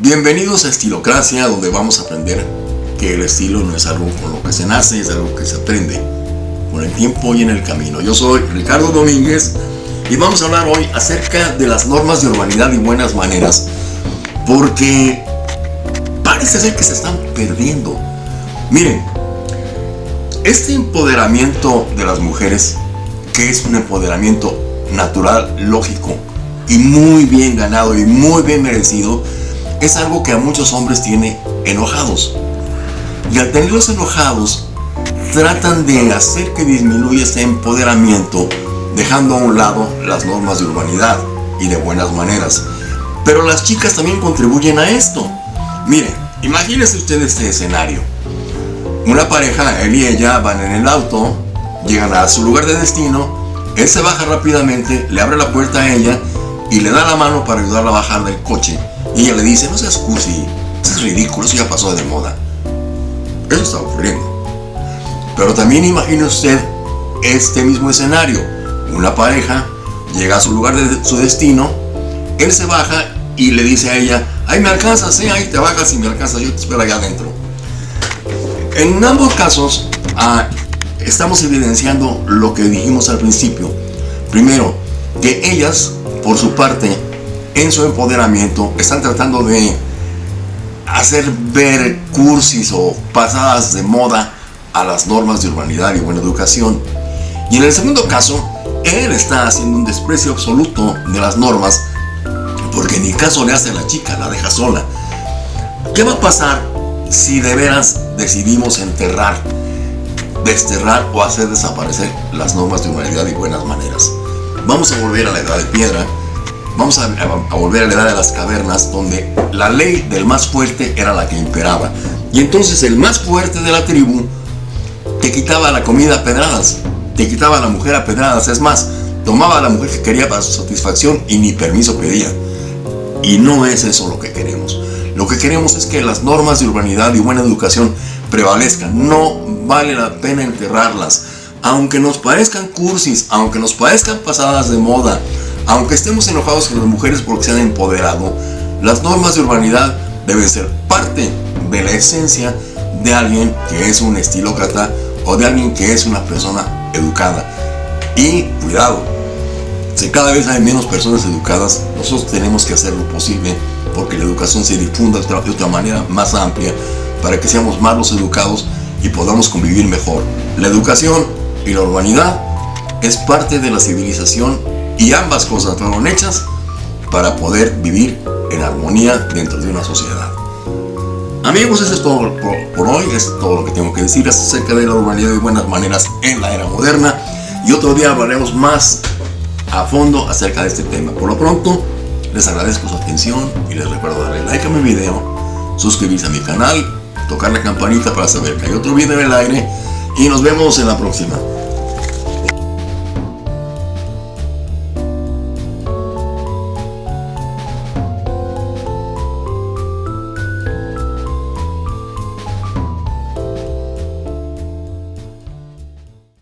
Bienvenidos a Estilocracia, donde vamos a aprender que el estilo no es algo con lo que se nace, es algo que se aprende con el tiempo y en el camino. Yo soy Ricardo Domínguez y vamos a hablar hoy acerca de las normas de urbanidad y buenas maneras, porque parece ser que se están perdiendo. Miren, este empoderamiento de las mujeres, que es un empoderamiento natural, lógico y muy bien ganado y muy bien merecido, es algo que a muchos hombres tiene enojados. Y al tenerlos enojados, tratan de hacer que disminuya ese empoderamiento, dejando a un lado las normas de urbanidad y de buenas maneras. Pero las chicas también contribuyen a esto. Miren, imagínense ustedes este escenario. Una pareja, él y ella, van en el auto, llegan a su lugar de destino, él se baja rápidamente, le abre la puerta a ella y le da la mano para ayudarla a bajar del coche. Y ella le dice, no seas cursi, es ridículo, eso ya pasó de moda. Eso está ocurriendo. Pero también imagine usted este mismo escenario. Una pareja llega a su lugar de su destino, él se baja y le dice a ella, ahí me alcanzas, sí, ahí te bajas y me alcanzas, yo te espero allá adentro. En ambos casos, ah, estamos evidenciando lo que dijimos al principio. Primero, que ellas, por su parte, en su empoderamiento, están tratando de hacer ver cursis o pasadas de moda a las normas de urbanidad y buena educación. Y en el segundo caso, él está haciendo un desprecio absoluto de las normas porque ni caso le hace a la chica, la deja sola. ¿Qué va a pasar si de veras decidimos enterrar, desterrar o hacer desaparecer las normas de humanidad y buenas maneras? Vamos a volver a la edad de piedra, vamos a, volver a la edad de las cavernas, donde la ley del más fuerte era la que imperaba. Y entonces el más fuerte de la tribu te quitaba la comida a pedradas, te quitaba a la mujer a pedradas, es más, tomaba a la mujer que quería para su satisfacción y ni permiso pedía. Y no es eso lo que queremos. Lo que queremos es que las normas de urbanidad y buena educación prevalezcan. No vale la pena enterrarlas. Aunque nos parezcan cursis, aunque nos parezcan pasadas de moda, aunque estemos enojados con las mujeres porque se han empoderado, las normas de urbanidad deben ser parte de la esencia de alguien que es un estilócrata o de alguien que es una persona educada. Y cuidado, si cada vez hay menos personas educadas, nosotros tenemos que hacer lo posible porque la educación se difunda de otra manera más amplia para que seamos más los educados y podamos convivir mejor. La educación y la urbanidad es parte de la civilización y ambas cosas fueron hechas para poder vivir en armonía dentro de una sociedad. Amigos, eso es todo por, por, hoy, es todo lo que tengo que decir acerca de la urbanidad y buenas maneras en la era moderna. Y otro día hablaremos más a fondo acerca de este tema. Por lo pronto, les agradezco su atención y les recuerdo darle like a mi video, suscribirse a mi canal, tocar la campanita para saber que hay otro video en el aire y nos vemos en la próxima.